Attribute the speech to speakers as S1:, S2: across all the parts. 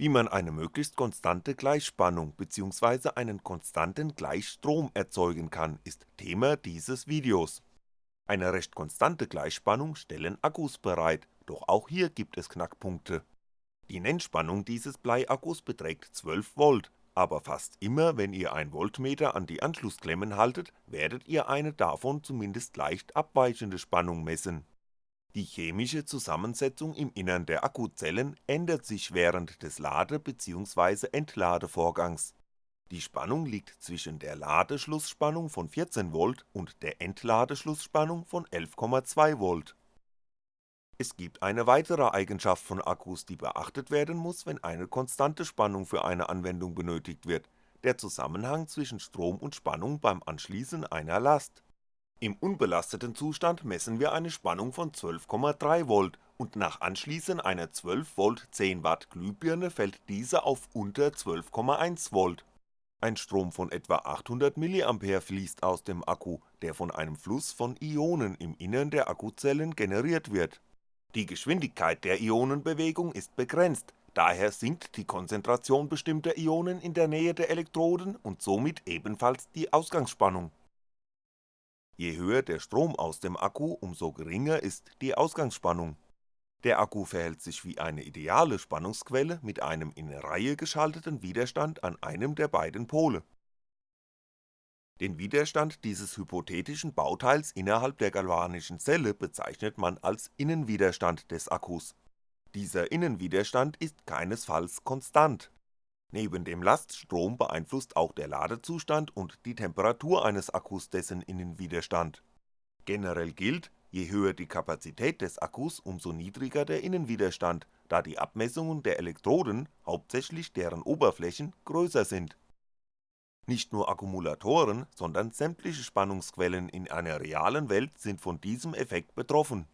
S1: Wie man eine möglichst konstante Gleichspannung bzw. einen konstanten Gleichstrom erzeugen kann, ist Thema dieses Videos. Eine recht konstante Gleichspannung stellen Akkus bereit, doch auch hier gibt es Knackpunkte. Die Nennspannung dieses Bleiakkus beträgt 12V, aber fast immer wenn ihr ein Voltmeter an die Anschlussklemmen haltet, werdet ihr eine davon zumindest leicht abweichende Spannung messen die chemische Zusammensetzung im Innern der Akkuzellen ändert sich während des Lade bzw. Entladevorgangs. Die Spannung liegt zwischen der Ladeschlussspannung von 14V und der Entladeschlussspannung von 11,2V. Es gibt eine weitere Eigenschaft von Akkus, die beachtet werden muss, wenn eine konstante Spannung für eine Anwendung benötigt wird, der Zusammenhang zwischen Strom und Spannung beim Anschließen einer Last im unbelasteten Zustand messen wir eine Spannung von 12,3V und nach Anschließen einer 12V 10W Glühbirne fällt diese auf unter 12,1V. Ein Strom von etwa 800mA fließt aus dem Akku, der von einem Fluss von Ionen im Innern der Akkuzellen generiert wird. Die Geschwindigkeit der Ionenbewegung ist begrenzt, daher sinkt die Konzentration bestimmter Ionen in der Nähe der Elektroden und somit ebenfalls die Ausgangsspannung Je höher der Strom aus dem Akku, umso geringer ist die Ausgangsspannung. Der Akku verhält sich wie eine ideale Spannungsquelle mit einem in Reihe geschalteten Widerstand an einem der beiden Pole. Den Widerstand dieses hypothetischen Bauteils innerhalb der galvanischen Zelle bezeichnet man als Innenwiderstand des Akkus. Dieser Innenwiderstand ist keinesfalls konstant Neben dem Laststrom beeinflusst auch der Ladezustand und die Temperatur eines Akkus dessen Innenwiderstand. Generell gilt, je höher die Kapazität des Akkus, umso niedriger der Innenwiderstand, da die Abmessungen der Elektroden, hauptsächlich deren Oberflächen, größer sind. Nicht nur Akkumulatoren, sondern sämtliche Spannungsquellen in einer realen Welt sind von diesem Effekt betroffen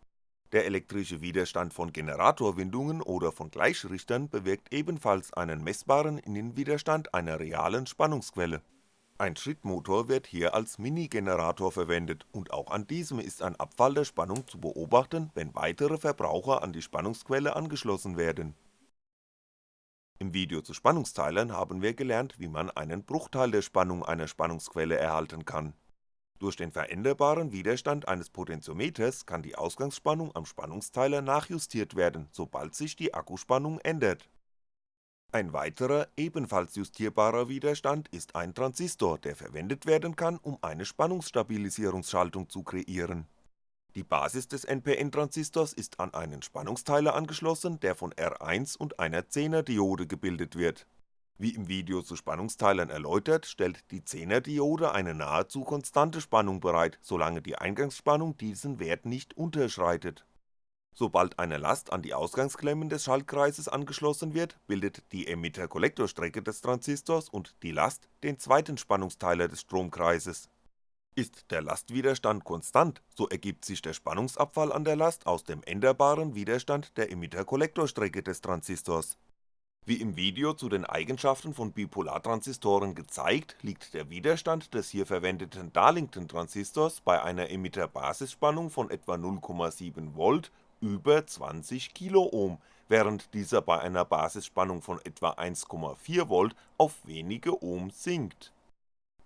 S1: der elektrische Widerstand von Generatorwindungen oder von Gleichrichtern bewirkt ebenfalls einen messbaren Innenwiderstand einer realen Spannungsquelle. Ein Schrittmotor wird hier als Mini-Generator verwendet und auch an diesem ist ein Abfall der Spannung zu beobachten, wenn weitere Verbraucher an die Spannungsquelle angeschlossen werden. Im Video zu Spannungsteilern haben wir gelernt, wie man einen Bruchteil der Spannung einer Spannungsquelle erhalten kann durch den veränderbaren Widerstand eines Potentiometers kann die Ausgangsspannung am Spannungsteiler nachjustiert werden, sobald sich die Akkuspannung ändert. Ein weiterer, ebenfalls justierbarer Widerstand ist ein Transistor, der verwendet werden kann, um eine Spannungsstabilisierungsschaltung zu kreieren. Die Basis des NPN-Transistors ist an einen Spannungsteiler angeschlossen, der von R1 und einer 10er Diode gebildet wird wie im Video zu Spannungsteilern erläutert, stellt die 10er Diode eine nahezu konstante Spannung bereit, solange die Eingangsspannung diesen Wert nicht unterschreitet. Sobald eine Last an die Ausgangsklemmen des Schaltkreises angeschlossen wird, bildet die Emitter-Kollektorstrecke des Transistors und die Last den zweiten Spannungsteiler des Stromkreises. Ist der Lastwiderstand konstant, so ergibt sich der Spannungsabfall an der Last aus dem änderbaren Widerstand der Emitter-Kollektorstrecke des Transistors wie im Video zu den Eigenschaften von Bipolartransistoren gezeigt, liegt der Widerstand des hier verwendeten Darlington-Transistors bei einer Emitter-Basisspannung von etwa 0,7V über 20kΩ, während dieser bei einer Basisspannung von etwa 1,4V auf wenige Ohm sinkt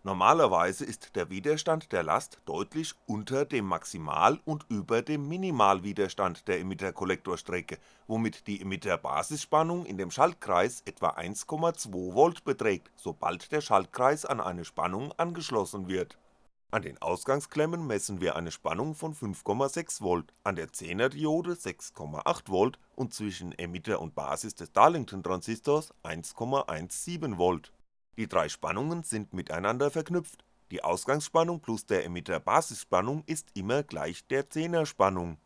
S1: Normalerweise ist der Widerstand der Last deutlich unter dem Maximal und über dem Minimalwiderstand der Emitter-Kollektorstrecke, womit die Emitter-Basisspannung in dem Schaltkreis etwa 1,2V beträgt, sobald der Schaltkreis an eine Spannung angeschlossen wird. An den Ausgangsklemmen messen wir eine Spannung von 5,6V, an der 10er Diode 6,8V und zwischen Emitter und Basis des Darlington-Transistors 1,17V die drei Spannungen sind miteinander verknüpft, die Ausgangsspannung plus der Emitter-Basisspannung ist immer gleich der 10er Spannung.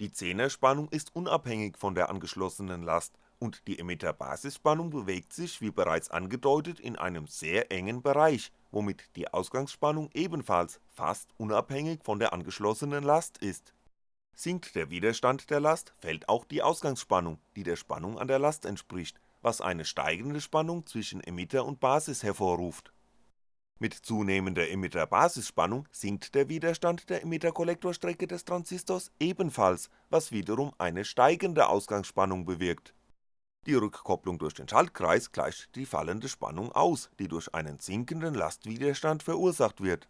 S1: Die 10er Spannung ist unabhängig von der angeschlossenen Last und die Emitter-Basisspannung bewegt sich wie bereits angedeutet in einem sehr engen Bereich, womit die Ausgangsspannung ebenfalls fast unabhängig von der angeschlossenen Last ist. Sinkt der Widerstand der Last, fällt auch die Ausgangsspannung, die der Spannung an der Last entspricht was eine steigende Spannung zwischen Emitter und Basis hervorruft. Mit zunehmender Emitter-Basisspannung sinkt der Widerstand der Emitter-Kollektorstrecke des Transistors ebenfalls, was wiederum eine steigende Ausgangsspannung bewirkt. Die Rückkopplung durch den Schaltkreis gleicht die fallende Spannung aus, die durch einen sinkenden Lastwiderstand verursacht wird.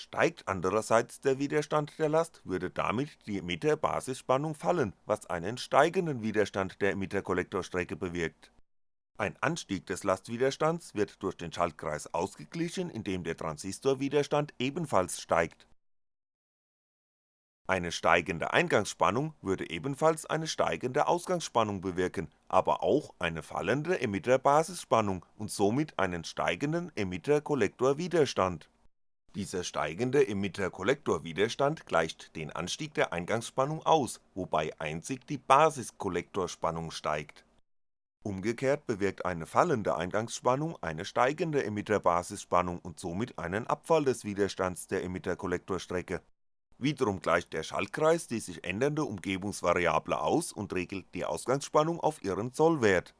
S1: Steigt andererseits der Widerstand der Last, würde damit die Emitter-Basisspannung fallen, was einen steigenden Widerstand der Emitter-Kollektorstrecke bewirkt. Ein Anstieg des Lastwiderstands wird durch den Schaltkreis ausgeglichen, indem der Transistorwiderstand ebenfalls steigt eine steigende Eingangsspannung würde ebenfalls eine steigende Ausgangsspannung bewirken, aber auch eine fallende Emitter-Basisspannung und somit einen steigenden Emitter-Kollektorwiderstand. Dieser steigende Emitter-Kollektorwiderstand gleicht den Anstieg der Eingangsspannung aus, wobei einzig die Basiskollektorspannung steigt. Umgekehrt bewirkt eine fallende Eingangsspannung eine steigende Emitter-Basisspannung und somit einen Abfall des Widerstands der Emitter-Kollektorstrecke Wiederum gleicht der Schaltkreis die sich ändernde Umgebungsvariable aus und regelt die Ausgangsspannung auf ihren Sollwert.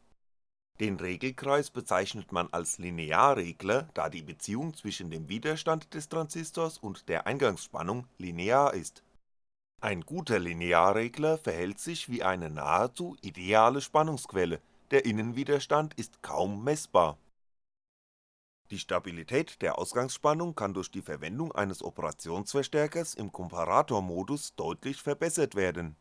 S1: Den Regelkreis bezeichnet man als Linearregler, da die Beziehung zwischen dem Widerstand des Transistors und der Eingangsspannung linear ist. Ein guter Linearregler verhält sich wie eine nahezu ideale Spannungsquelle, der Innenwiderstand ist kaum messbar die Stabilität der Ausgangsspannung kann durch die Verwendung eines Operationsverstärkers im Komparatormodus deutlich verbessert werden.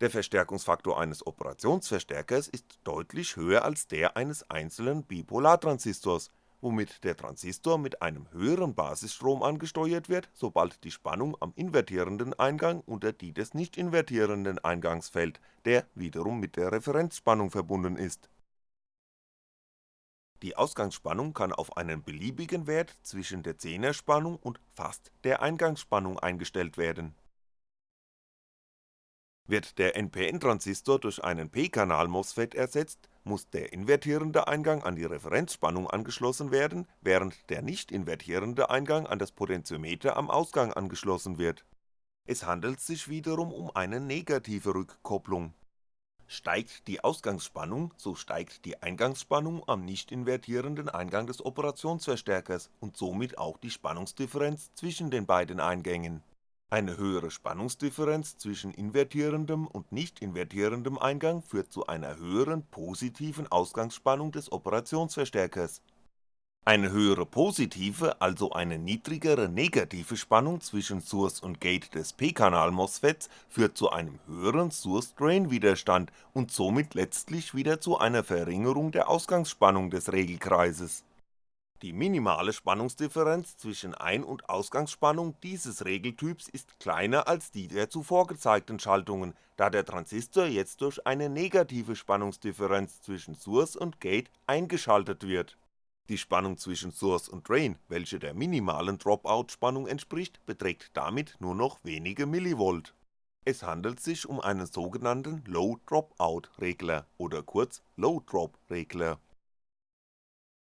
S1: Der Verstärkungsfaktor eines Operationsverstärkers ist deutlich höher als der eines einzelnen Bipolartransistors, womit der Transistor mit einem höheren Basisstrom angesteuert wird, sobald die Spannung am invertierenden Eingang unter die des nicht invertierenden Eingangs fällt, der wiederum mit der Referenzspannung verbunden ist die Ausgangsspannung kann auf einen beliebigen Wert zwischen der Zehnerspannung und fast der Eingangsspannung eingestellt werden. Wird der NPN-Transistor durch einen p-Kanal-MOSFET ersetzt, muss der invertierende Eingang an die Referenzspannung angeschlossen werden, während der nicht invertierende Eingang an das Potentiometer am Ausgang angeschlossen wird. Es handelt sich wiederum um eine negative Rückkopplung Steigt die Ausgangsspannung, so steigt die Eingangsspannung am nicht invertierenden Eingang des Operationsverstärkers und somit auch die Spannungsdifferenz zwischen den beiden Eingängen. Eine höhere Spannungsdifferenz zwischen invertierendem und nicht invertierendem Eingang führt zu einer höheren positiven Ausgangsspannung des Operationsverstärkers eine höhere positive, also eine niedrigere negative Spannung zwischen Source und Gate des p-Kanal-MOSFETs führt zu einem höheren Source-Drain-Widerstand und somit letztlich wieder zu einer Verringerung der Ausgangsspannung des Regelkreises. Die minimale Spannungsdifferenz zwischen Ein und Ausgangsspannung dieses Regeltyps ist kleiner als die der zuvor gezeigten Schaltungen, da der Transistor jetzt durch eine negative Spannungsdifferenz zwischen Source und Gate eingeschaltet wird die Spannung zwischen Source und Drain, welche der minimalen Dropout-Spannung entspricht, beträgt damit nur noch wenige Millivolt. Es handelt sich um einen sogenannten Low-Dropout-Regler oder kurz Low-Drop-Regler.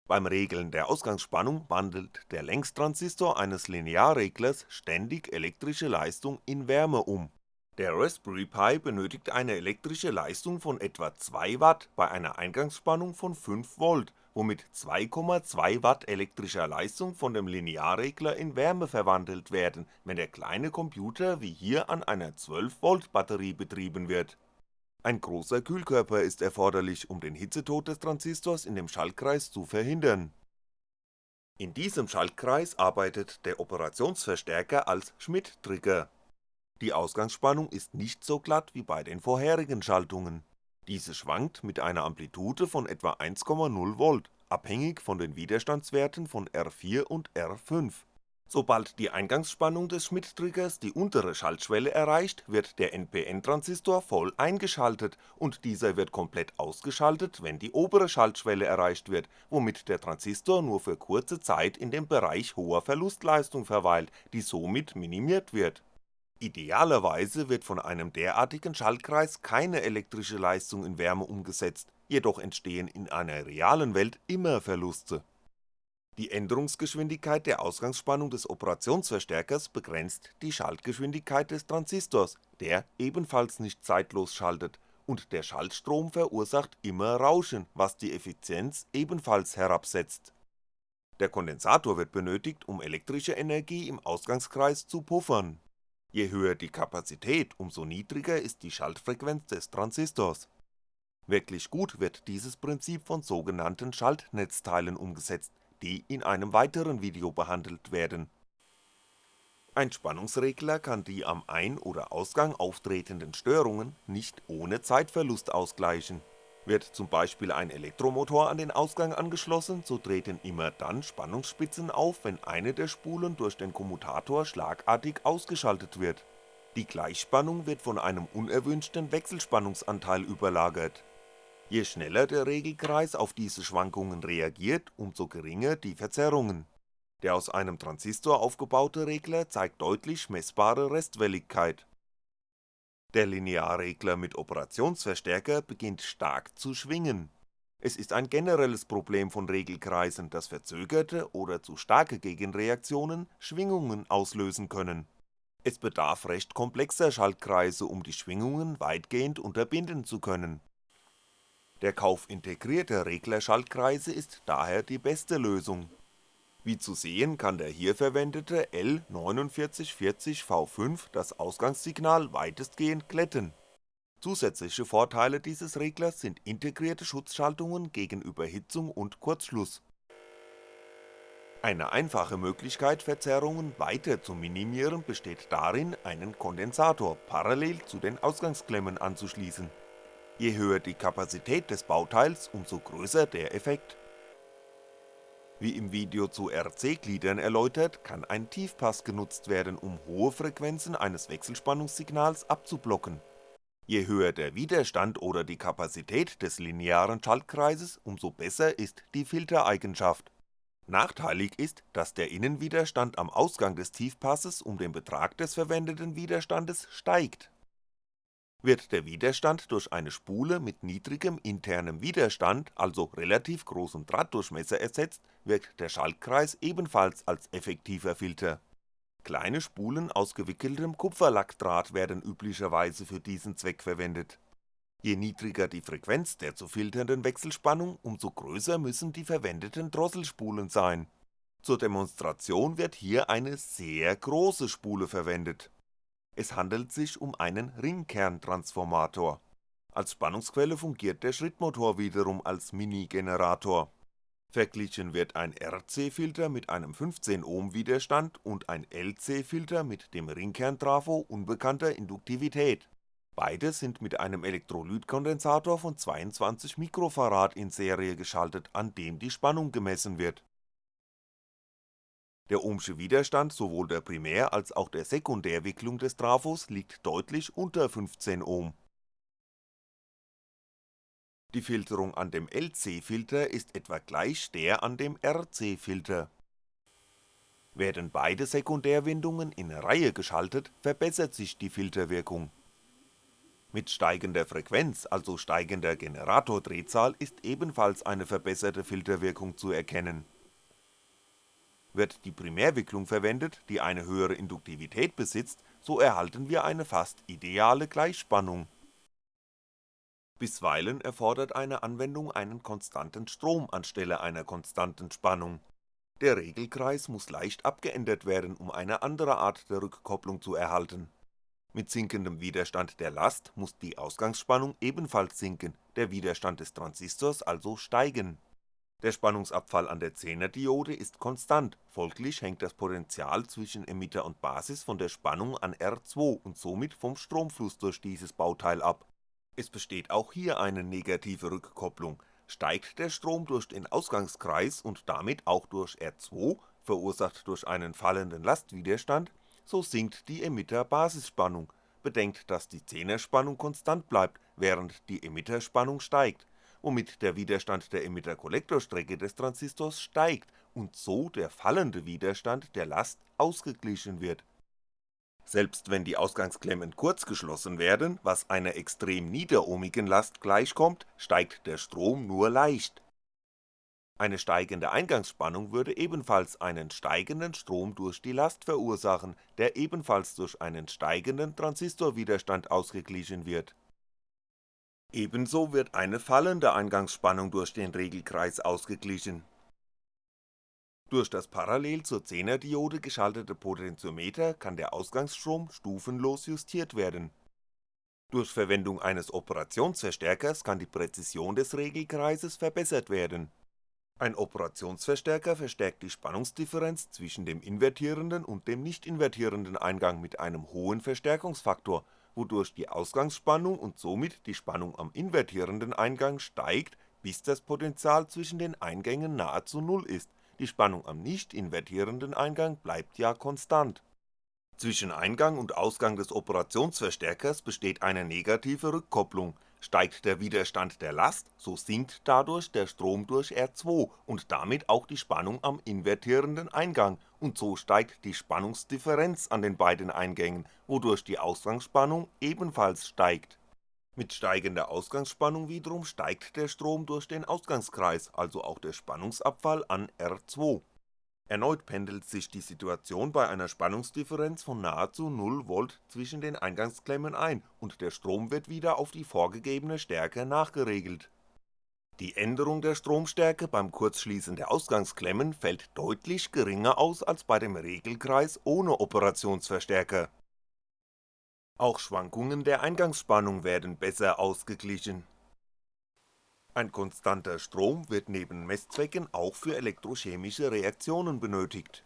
S1: Beim Regeln der Ausgangsspannung wandelt der Längstransistor eines Linearreglers ständig elektrische Leistung in Wärme um. Der Raspberry Pi benötigt eine elektrische Leistung von etwa 2W bei einer Eingangsspannung von 5V womit 2,2W elektrischer Leistung von dem Linearregler in Wärme verwandelt werden, wenn der kleine Computer wie hier an einer 12V Batterie betrieben wird. Ein großer Kühlkörper ist erforderlich, um den Hitzetod des Transistors in dem Schaltkreis zu verhindern. In diesem Schaltkreis arbeitet der Operationsverstärker als Schmidt-Trigger. Die Ausgangsspannung ist nicht so glatt wie bei den vorherigen Schaltungen diese schwankt mit einer Amplitude von etwa 1,0V, abhängig von den Widerstandswerten von R4 und R5. Sobald die Eingangsspannung des Schmidt-Triggers die untere Schaltschwelle erreicht, wird der NPN-Transistor voll eingeschaltet und dieser wird komplett ausgeschaltet, wenn die obere Schaltschwelle erreicht wird, womit der Transistor nur für kurze Zeit in dem Bereich hoher Verlustleistung verweilt, die somit minimiert wird Idealerweise wird von einem derartigen Schaltkreis keine elektrische Leistung in Wärme umgesetzt, jedoch entstehen in einer realen Welt immer Verluste. Die Änderungsgeschwindigkeit der Ausgangsspannung des Operationsverstärkers begrenzt die Schaltgeschwindigkeit des Transistors, der ebenfalls nicht zeitlos schaltet, und der Schaltstrom verursacht immer Rauschen, was die Effizienz ebenfalls herabsetzt. Der Kondensator wird benötigt, um elektrische Energie im Ausgangskreis zu puffern Je höher die Kapazität, umso niedriger ist die Schaltfrequenz des Transistors. Wirklich gut wird dieses Prinzip von sogenannten Schaltnetzteilen umgesetzt, die in einem weiteren Video behandelt werden. Ein Spannungsregler kann die am Ein oder Ausgang auftretenden Störungen nicht ohne Zeitverlust ausgleichen. Wird zum Beispiel ein Elektromotor an den Ausgang angeschlossen, so treten immer dann Spannungsspitzen auf, wenn eine der Spulen durch den Kommutator schlagartig ausgeschaltet wird. Die Gleichspannung wird von einem unerwünschten Wechselspannungsanteil überlagert. Je schneller der Regelkreis auf diese Schwankungen reagiert, umso geringer die Verzerrungen. Der aus einem Transistor aufgebaute Regler zeigt deutlich messbare Restwelligkeit der Linearregler mit Operationsverstärker beginnt stark zu schwingen. Es ist ein generelles Problem von Regelkreisen, dass verzögerte oder zu starke Gegenreaktionen Schwingungen auslösen können. Es bedarf recht komplexer Schaltkreise, um die Schwingungen weitgehend unterbinden zu können. Der Kauf integrierter Reglerschaltkreise ist daher die beste Lösung wie zu sehen kann der hier verwendete L4940V5 das Ausgangssignal weitestgehend glätten. Zusätzliche Vorteile dieses Reglers sind integrierte Schutzschaltungen gegen Überhitzung und Kurzschluss. Eine einfache Möglichkeit Verzerrungen weiter zu minimieren besteht darin, einen Kondensator parallel zu den Ausgangsklemmen anzuschließen. Je höher die Kapazität des Bauteils, umso größer der Effekt wie im Video zu RC-Gliedern erläutert, kann ein Tiefpass genutzt werden, um hohe Frequenzen eines Wechselspannungssignals abzublocken. Je höher der Widerstand oder die Kapazität des linearen Schaltkreises, umso besser ist die Filtereigenschaft. Nachteilig ist, dass der Innenwiderstand am Ausgang des Tiefpasses um den Betrag des verwendeten Widerstandes steigt wird der Widerstand durch eine Spule mit niedrigem internem Widerstand, also relativ großem Drahtdurchmesser ersetzt, wirkt der Schaltkreis ebenfalls als effektiver Filter. Kleine Spulen aus gewickeltem Kupferlackdraht werden üblicherweise für diesen Zweck verwendet. Je niedriger die Frequenz der zu filternden Wechselspannung, umso größer müssen die verwendeten Drosselspulen sein. Zur Demonstration wird hier eine sehr große Spule verwendet es handelt sich um einen Ringkerntransformator. Als Spannungsquelle fungiert der Schrittmotor wiederum als Mini-Generator. Verglichen wird ein RC-Filter mit einem 15Ohm Widerstand und ein LC-Filter mit dem Ringkerntrafo unbekannter Induktivität. Beide sind mit einem Elektrolytkondensator von 22 Mikrofarad in Serie geschaltet, an dem die Spannung gemessen wird der ohmsche Widerstand sowohl der Primär als auch der Sekundärwicklung des Trafos liegt deutlich unter 15 Ohm. Die Filterung an dem LC-Filter ist etwa gleich der an dem RC-Filter. Werden beide Sekundärwindungen in Reihe geschaltet, verbessert sich die Filterwirkung. Mit steigender Frequenz, also steigender Generatordrehzahl, ist ebenfalls eine verbesserte Filterwirkung zu erkennen wird die Primärwicklung verwendet, die eine höhere Induktivität besitzt, so erhalten wir eine fast ideale Gleichspannung. Bisweilen erfordert eine Anwendung einen konstanten Strom anstelle einer konstanten Spannung. Der Regelkreis muss leicht abgeändert werden, um eine andere Art der Rückkopplung zu erhalten. Mit sinkendem Widerstand der Last muss die Ausgangsspannung ebenfalls sinken, der Widerstand des Transistors also steigen der Spannungsabfall an der 10er Diode ist konstant, folglich hängt das Potential zwischen Emitter und Basis von der Spannung an R2 und somit vom Stromfluss durch dieses Bauteil ab. Es besteht auch hier eine negative Rückkopplung, steigt der Strom durch den Ausgangskreis und damit auch durch R2, verursacht durch einen fallenden Lastwiderstand, so sinkt die Emitter-Basisspannung, bedenkt, dass die 10er Spannung konstant bleibt, während die Emitterspannung steigt womit der Widerstand der Emitter-Kollektorstrecke des Transistors steigt und so der fallende Widerstand der Last ausgeglichen wird. Selbst wenn die Ausgangsklemmen kurz geschlossen werden, was einer extrem niederohmigen Last gleichkommt, steigt der Strom nur leicht. Eine steigende Eingangsspannung würde ebenfalls einen steigenden Strom durch die Last verursachen, der ebenfalls durch einen steigenden Transistorwiderstand ausgeglichen wird Ebenso wird eine fallende Eingangsspannung durch den Regelkreis ausgeglichen. Durch das parallel zur 10er Diode geschaltete Potentiometer kann der Ausgangsstrom stufenlos justiert werden. Durch Verwendung eines Operationsverstärkers kann die Präzision des Regelkreises verbessert werden. Ein Operationsverstärker verstärkt die Spannungsdifferenz zwischen dem invertierenden und dem nicht invertierenden Eingang mit einem hohen Verstärkungsfaktor, wodurch die Ausgangsspannung und somit die Spannung am invertierenden Eingang steigt, bis das Potential zwischen den Eingängen nahezu Null ist, die Spannung am nicht invertierenden Eingang bleibt ja konstant. Zwischen Eingang und Ausgang des Operationsverstärkers besteht eine negative Rückkopplung, steigt der Widerstand der Last, so sinkt dadurch der Strom durch R2 und damit auch die Spannung am invertierenden Eingang und so steigt die Spannungsdifferenz an den beiden Eingängen, wodurch die Ausgangsspannung ebenfalls steigt. Mit steigender Ausgangsspannung wiederum steigt der Strom durch den Ausgangskreis, also auch der Spannungsabfall an R2 Erneut pendelt sich die Situation bei einer Spannungsdifferenz von nahezu 0V zwischen den Eingangsklemmen ein und der Strom wird wieder auf die vorgegebene Stärke nachgeregelt. Die Änderung der Stromstärke beim Kurzschließen der Ausgangsklemmen fällt deutlich geringer aus als bei dem Regelkreis ohne Operationsverstärker. Auch Schwankungen der Eingangsspannung werden besser ausgeglichen ein konstanter Strom wird neben Messzwecken auch für elektrochemische Reaktionen benötigt.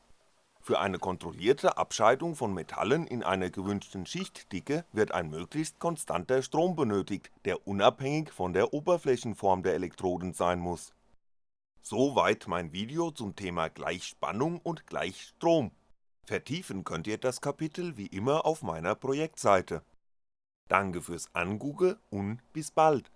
S1: Für eine kontrollierte Abscheidung von Metallen in einer gewünschten Schichtdicke wird ein möglichst konstanter Strom benötigt, der unabhängig von der Oberflächenform der Elektroden sein muss. Soweit mein Video zum Thema Gleichspannung und Gleichstrom. Vertiefen könnt ihr das Kapitel wie immer auf meiner Projektseite. Danke fürs Angucken und bis bald